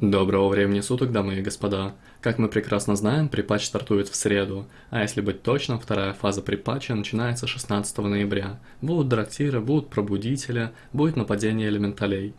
Доброго времени суток, дамы и господа. Как мы прекрасно знаем, припатч стартует в среду, а если быть точным, вторая фаза припатча начинается 16 ноября. Будут драктиры, будут пробудители, будет нападение элементалей.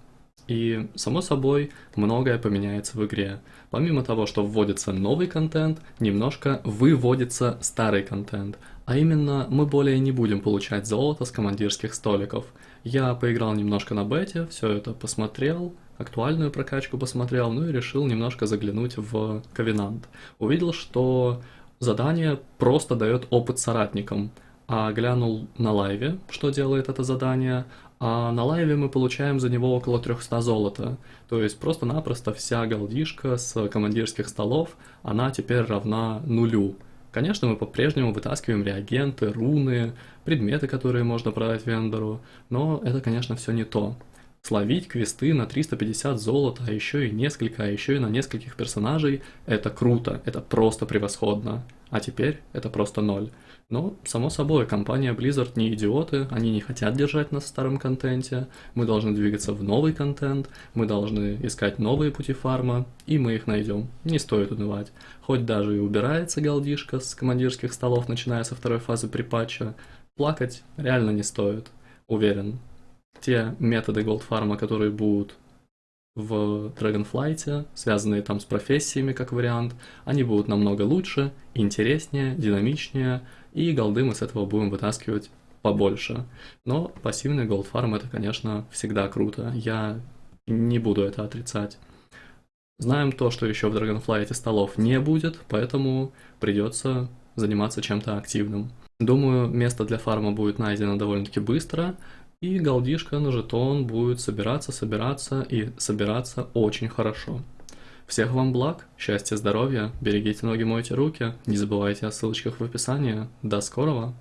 И, само собой, многое поменяется в игре. Помимо того, что вводится новый контент, немножко выводится старый контент. А именно, мы более не будем получать золото с командирских столиков. Я поиграл немножко на бете, все это посмотрел, актуальную прокачку посмотрел, ну и решил немножко заглянуть в Ковенант. Увидел, что задание просто дает опыт соратникам, а глянул на лайве, что делает это задание, а на лайве мы получаем за него около 300 золота. То есть просто-напросто вся голдишка с командирских столов, она теперь равна нулю. Конечно, мы по-прежнему вытаскиваем реагенты, руны, предметы, которые можно продать вендору, но это, конечно, все не то. Словить квесты на 350 золота, а еще и несколько, а еще и на нескольких персонажей – это круто, это просто превосходно. А теперь это просто ноль. Но, само собой, компания Blizzard не идиоты, они не хотят держать нас в старом контенте, мы должны двигаться в новый контент, мы должны искать новые пути фарма, и мы их найдем. Не стоит унывать. Хоть даже и убирается галдишка с командирских столов, начиная со второй фазы припатча, плакать реально не стоит. Уверен, те методы голдфарма, которые будут в Dragonflight, связанные там с профессиями как вариант, они будут намного лучше, интереснее, динамичнее, и голды мы с этого будем вытаскивать побольше. Но пассивный голдфарм это, конечно, всегда круто, я не буду это отрицать. Знаем то, что еще в Dragonflight столов не будет, поэтому придется заниматься чем-то активным. Думаю, место для фарма будет найдено довольно-таки быстро, и голдишка на жетон будет собираться, собираться и собираться очень хорошо. Всех вам благ, счастья, здоровья, берегите ноги, мойте руки, не забывайте о ссылочках в описании. До скорого!